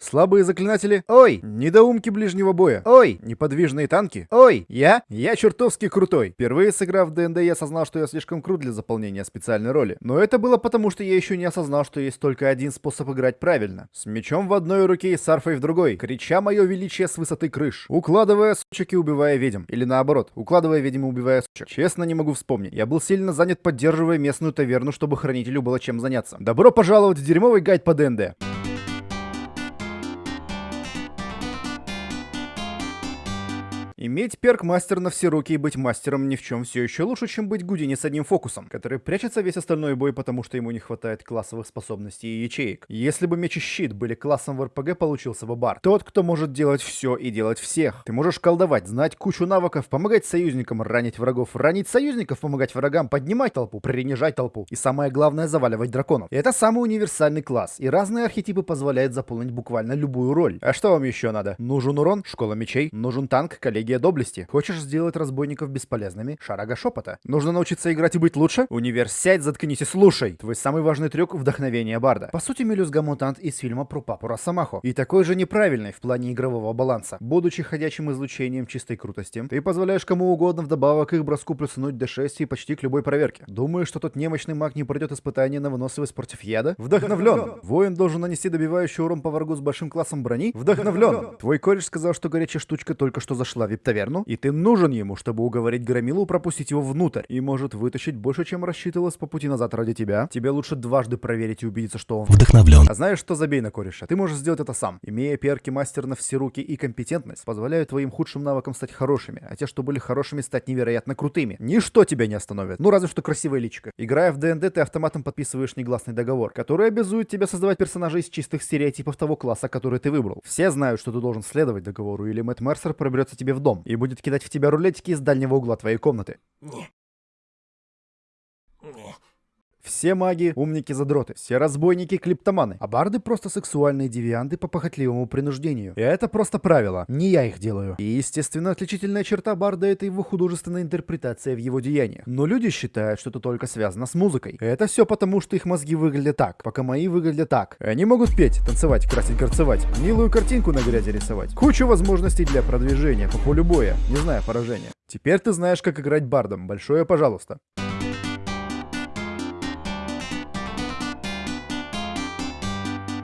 Слабые заклинатели? Ой! Недоумки ближнего боя? Ой! Неподвижные танки? Ой! Я? Я чертовски крутой. Впервые сыграв в ДНД, я осознал, что я слишком крут для заполнения специальной роли. Но это было потому, что я еще не осознал, что есть только один способ играть правильно. С мечом в одной руке и с арфой в другой, крича мое величие с высоты крыш. Укладывая сучек и убивая ведьм. Или наоборот, укладывая ведьм и убивая сучек. Честно, не могу вспомнить. Я был сильно занят, поддерживая местную таверну, чтобы хранителю было чем заняться. Добро пожаловать в дерьмовый гайд по ДНД. Иметь перк мастер на все руки и быть мастером ни в чем все еще лучше, чем быть Гудини с одним фокусом, который прячется весь остальной бой, потому что ему не хватает классовых способностей и ячеек. Если бы меч и щит были классом в РПГ, получился бы бар. Тот, кто может делать все и делать всех. Ты можешь колдовать, знать кучу навыков, помогать союзникам, ранить врагов, ранить союзников, помогать врагам, поднимать толпу, принижать толпу и самое главное заваливать драконов. И это самый универсальный класс, и разные архетипы позволяют заполнить буквально любую роль. А что вам еще надо? Нужен урон? Школа мечей? Нужен танк? Коллеги Стратегия доблести. Хочешь сделать разбойников бесполезными? Шарага шепота. Нужно научиться играть и быть лучше? Универ, сядь, заткнись и слушай. Твой самый важный трюк — вдохновение Барда. По сути, Мелюзга мутант из фильма про папу Росомахо. И такой же неправильный в плане игрового баланса. Будучи ходячим излучением чистой крутости, ты позволяешь кому угодно вдобавок их броску плюснуть D6 и почти к любой проверке. Думаешь, что тот немощный маг не пройдет испытание на выносливость против яда? Вдохновлен. Воин должен нанести добивающий урон по врагу с большим классом брони? Вдохновлен. Твой кореш сказал, что горячая штучка только что зашла в таверну, и ты нужен ему, чтобы уговорить Громилу пропустить его внутрь, и может вытащить больше, чем рассчитывалось по пути назад ради тебя. Тебе лучше дважды проверить и убедиться, что он вдохновлен. А знаешь, что забей на кореша? Ты можешь сделать это сам. Имея перки мастер на все руки и компетентность, позволяют твоим худшим навыкам стать хорошими, а те, что были хорошими, стать невероятно крутыми. Ничто тебя не остановит. Ну, разве что красивая личика. Играя в ДНД, ты автоматом подписываешь негласный договор, который обязует тебя создавать персонажей из чистых стереотипов того класса, который ты выбрал. Все знают, что ты должен следовать договору, или Мэтт Мерсер проберется тебе в дом и будет будет кидать в тебя рулетики из дальнего угла твоей комнаты. Не. Не. Все маги — умники-задроты, все разбойники — клиптоманы, а барды — просто сексуальные девианты по похотливому принуждению. И это просто правило, не я их делаю. И, естественно, отличительная черта барда — это его художественная интерпретация в его деяниях. Но люди считают, что это только связано с музыкой. Это все потому, что их мозги выглядят так, пока мои выглядят так. Они могут петь, танцевать, красить, горцевать, милую картинку на грязи рисовать. Кучу возможностей для продвижения по полю боя, не зная поражения. Теперь ты знаешь, как играть бардом. Большое пожалуйста.